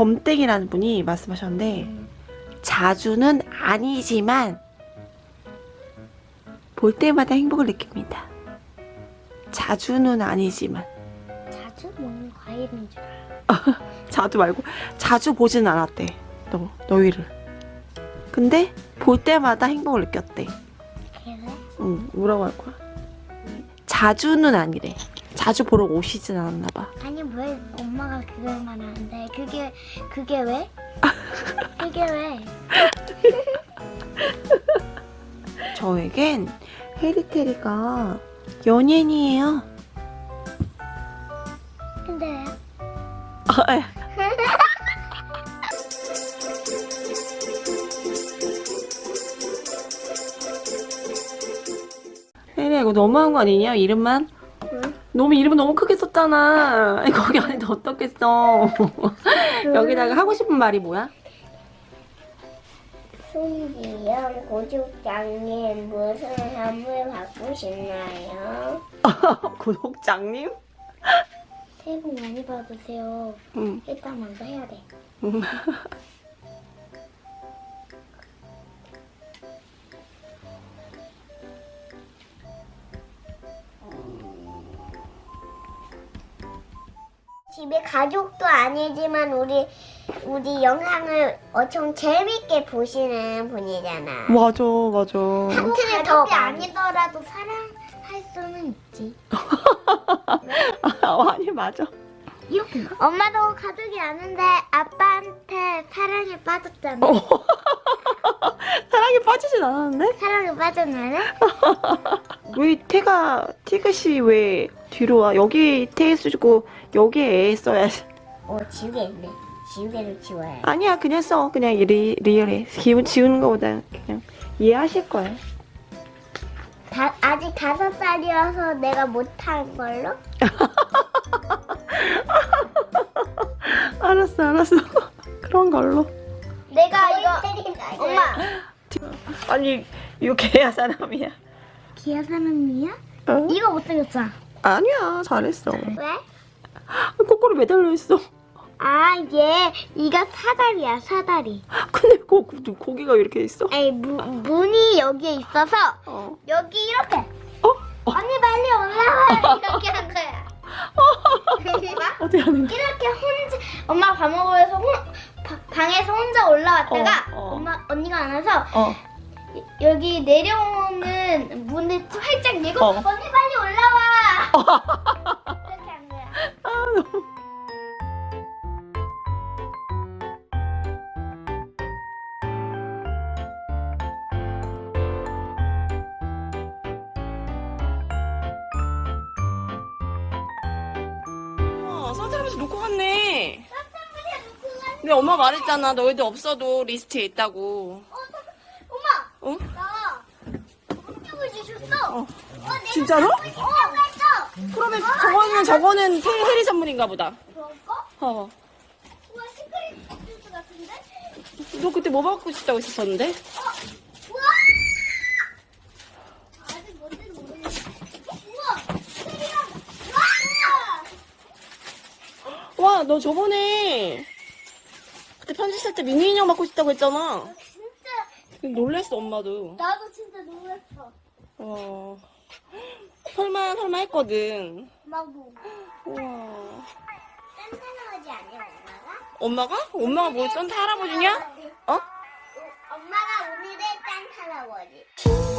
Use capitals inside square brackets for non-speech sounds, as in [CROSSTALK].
범땡이라는 분이 말씀하셨는데 자주는 아니지만 볼 때마다 행복을 느낍니다. 자주는 아니지만 자주 먹는 과일인 줄 알아. [LAUGHS] 자주 말고 자주 보진 않았대. 너 너희를. 근데 볼 때마다 행복을 느꼈대. 그래? 응, 뭐라고 할 거야? 자주는 아니래. 자주 보러 오시진 않았나 봐. 아니 왜 엄마가 그걸 말하는데 그게 그게 왜? [LAUGHS] 그게 왜? [LAUGHS] 저에겐 해리테리가 연예인이에요. 근데 왜? 아, [LAUGHS] 에. 혜리야 이거 너무한 거 아니냐 이름만? 응? 너무 이름 너무 크게 썼잖아 [LAUGHS] 거기 안에 어떻게 써 여기다가 하고 싶은 말이 뭐야? 손지영 고죽장님 무슨 선물 받고 싶나요? 구독장님? 새해 복 많이 받으세요. 응. 일단 먼저 해야 돼. [LAUGHS] 집에 가족도 아니지만 우리 우리 영상을 엄청 재밌게 보시는 분이잖아. 맞아 맞아 하트를 더 아니더라도 사랑할 수는 있지. 아, [LAUGHS] 아니 맞아 이렇게. 엄마도 가족이 아는데 아빠한테 사랑에 빠졌잖아. 어. [LAUGHS] 사랑에 빠지진 않았는데? 사랑에 빠졌나는? 왜 태가 티그시 왜 뒤로 와 여기 태 쓰고 여기에 애 써야지 어 지우개 있네. 지우개를 지워야 해. 아니야 그냥 써 그냥 리, 리얼해 기분 지우는 거보다 그냥 이해하실 거야 다, 아직 다섯 살이어서 내가 못한 걸로? [LAUGHS] 알았어 알았어 [LAUGHS] 그런 걸로 내가 이거 엄마 아니 이거 개야 사람이야 기아 사람이야? 어? 이거 못생겼어. 아 니야 잘했어 왜? 거꾸로 매달려 있어 아, 얘 이가 사다리야, 사다리. 근데 거, 고기가 왜 이렇게 있어? 아니, 무, 문이 여기에 있어서 어. 여기 이렇게. 어? 어? 언니 빨리 올라와. 이렇게 한 거야. 봐. [LAUGHS] 어떻게 하는 거야? 이렇게 혼자 엄마 밥 먹으면서 혼, 바- 방에서 혼자 올라왔다가 어, 어. 엄마 언니가 안 와서 어. 여기 내려오는 문을 활짝 열고 어. 언니 빨리. 이렇게 한 거야. 아 너무 우와, 산타 할아버지 놓고 갔네. 근데 엄마 말했잖아. 너희들 없어도 리스트에 있다고. 어, 엄마, 어? 나 홈쪽을 주셨어. 어. 어, 진짜로? 했어. 그러면 저거는 저거는 해- 해리 선물인가 보다. 그거? 어. 우와, 시크릿 쥬쥬 같은데? 너 그때 뭐 받고 싶다고 했었는데? 우와! 아직 뭔지는 모르겠어. 우와! 세리랑! 우와! 와, 너 저번에 그때 편지 쓸 때 미니 인형 받고 싶다고 했잖아. 진짜 놀랬어, 엄마도. 나도 진짜 놀랐어. 어. 설마, 설마 했거든. 나도. 우와. 산타 할아버지 아니야, 엄마가? 엄마가? 엄마가 뭐 산타 할아버지냐? 어? 엄마가 오늘의 산타 할아버지.